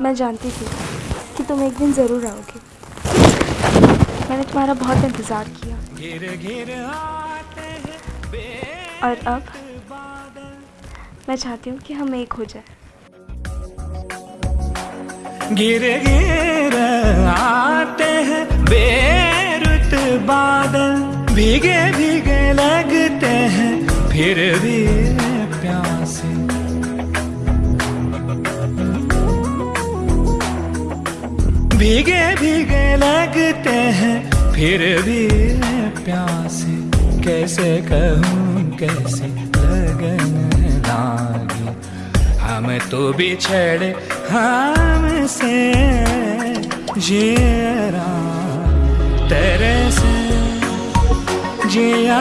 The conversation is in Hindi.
मैं जानती थी कि तुम एक दिन ज़रूर आओगे। मैंने तुम्हारा बहुत इंतज़ार किया। और अब मैं चाहती हूँ कि हम एक हो जाए। गिर गिर आते हैं, बेरुत बादल भीगे भीगे लगते हैं, फिर भी भीगे भीगे लगते हैं। फिर भी प्यासे कैसे कहूँ, कैसे लगन लागे। हम तो बिछड़े हमसे जीरा तेरे से जिया